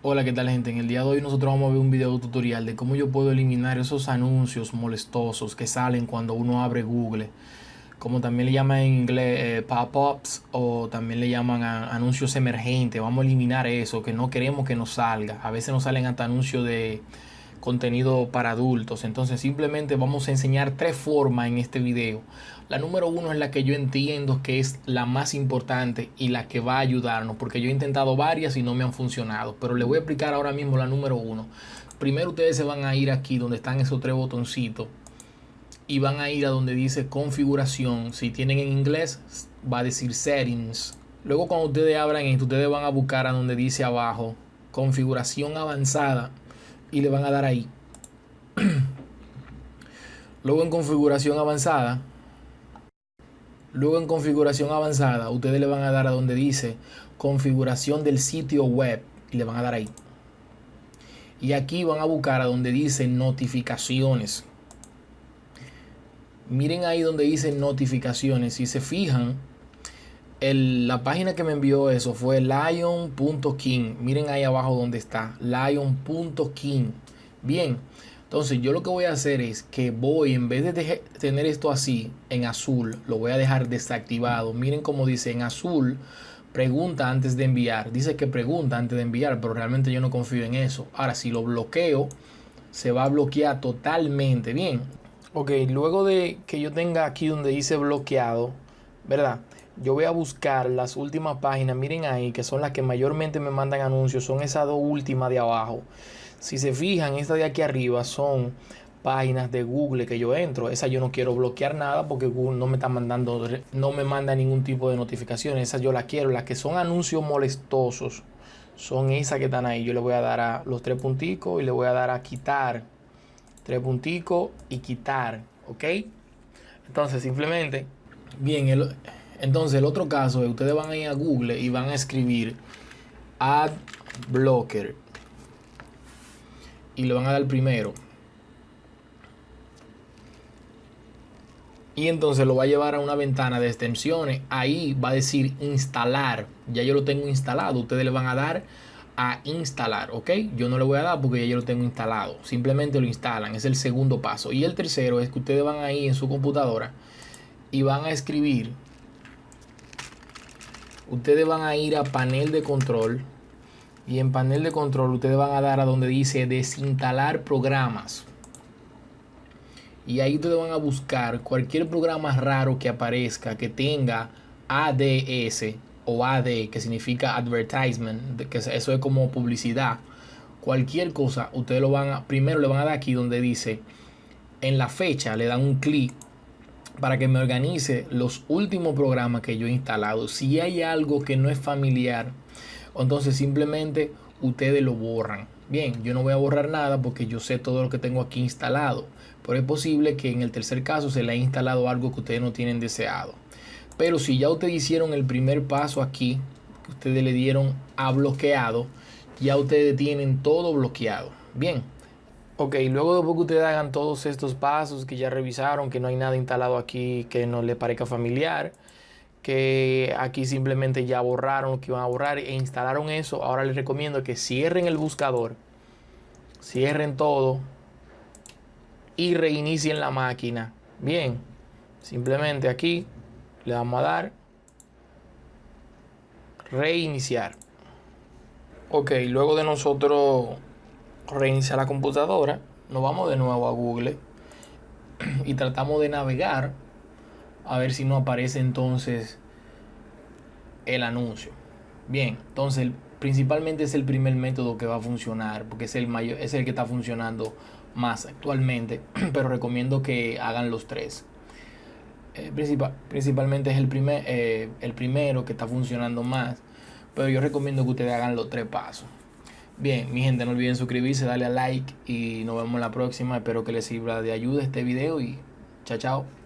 Hola, ¿qué tal gente? En el día de hoy nosotros vamos a ver un video tutorial de cómo yo puedo eliminar esos anuncios molestosos que salen cuando uno abre Google. Como también le llaman en inglés eh, pop-ups o también le llaman anuncios emergentes. Vamos a eliminar eso que no queremos que nos salga. A veces nos salen hasta anuncios de contenido para adultos. Entonces simplemente vamos a enseñar tres formas en este video. La número uno es la que yo entiendo que es la más importante y la que va a ayudarnos, porque yo he intentado varias y no me han funcionado. Pero le voy a explicar ahora mismo la número uno. Primero ustedes se van a ir aquí donde están esos tres botoncitos y van a ir a donde dice configuración. Si tienen en inglés va a decir settings. Luego cuando ustedes abran esto, ustedes van a buscar a donde dice abajo configuración avanzada y le van a dar ahí. Luego en configuración avanzada, luego en configuración avanzada, ustedes le van a dar a donde dice configuración del sitio web y le van a dar ahí. Y aquí van a buscar a donde dice notificaciones. Miren ahí donde dice notificaciones. Si se fijan, la página que me envió eso fue lion.king. Miren ahí abajo donde está, lion.king. Bien, entonces yo lo que voy a hacer es que voy, en vez de tener esto así en azul, lo voy a dejar desactivado. Miren cómo dice en azul, pregunta antes de enviar. Dice que pregunta antes de enviar, pero realmente yo no confío en eso. Ahora, si lo bloqueo, se va a bloquear totalmente. Bien, ok, luego de que yo tenga aquí donde dice bloqueado, ¿verdad? Yo voy a buscar las últimas páginas, miren ahí, que son las que mayormente me mandan anuncios, son esas dos últimas de abajo. Si se fijan, estas de aquí arriba son páginas de Google que yo entro. Esa yo no quiero bloquear nada porque Google no me está mandando, no me manda ningún tipo de notificaciones. Esas yo las quiero. Las que son anuncios molestosos son esas que están ahí. Yo le voy a dar a los tres punticos y le voy a dar a quitar. Tres punticos y quitar. ¿Ok? Entonces simplemente, bien, el, entonces el otro caso es ustedes van a ir a Google y van a escribir ad blocker y le van a dar primero. Y entonces lo va a llevar a una ventana de extensiones. Ahí va a decir instalar. Ya yo lo tengo instalado. Ustedes le van a dar a instalar, ¿ok? Yo no le voy a dar porque ya yo lo tengo instalado. Simplemente lo instalan. Es el segundo paso. Y el tercero es que ustedes van ahí en su computadora y van a escribir ustedes van a ir a panel de control y en panel de control ustedes van a dar a donde dice desinstalar programas. Y ahí ustedes van a buscar cualquier programa raro que aparezca que tenga ADS o AD que significa advertisement que eso es como publicidad. Cualquier cosa ustedes lo van a primero le van a dar aquí donde dice en la fecha le dan un clic para que me organice los últimos programas que yo he instalado. Si hay algo que no es familiar, entonces simplemente ustedes lo borran. Bien, yo no voy a borrar nada porque yo sé todo lo que tengo aquí instalado. Pero es posible que en el tercer caso se le haya instalado algo que ustedes no tienen deseado. Pero si ya ustedes hicieron el primer paso aquí, ustedes le dieron a bloqueado, ya ustedes tienen todo bloqueado. Bien, Ok, luego de que ustedes hagan todos estos pasos que ya revisaron, que no hay nada instalado aquí que no le parezca familiar, que aquí simplemente ya borraron lo que iban a borrar e instalaron eso, ahora les recomiendo que cierren el buscador, cierren todo y reinicien la máquina. Bien, simplemente aquí le vamos a dar reiniciar. Ok, luego de nosotros reiniciar la computadora, nos vamos de nuevo a Google y tratamos de navegar a ver si no aparece entonces el anuncio. Bien, entonces principalmente es el primer método que va a funcionar porque es el mayor, es el que está funcionando más actualmente, pero recomiendo que hagan los tres. Eh, principal, principalmente es el, primer, eh, el primero que está funcionando más, pero yo recomiendo que ustedes hagan los tres pasos. Bien, mi gente, no olviden suscribirse, darle a like y nos vemos la próxima. Espero que les sirva de ayuda este video y chao, chao.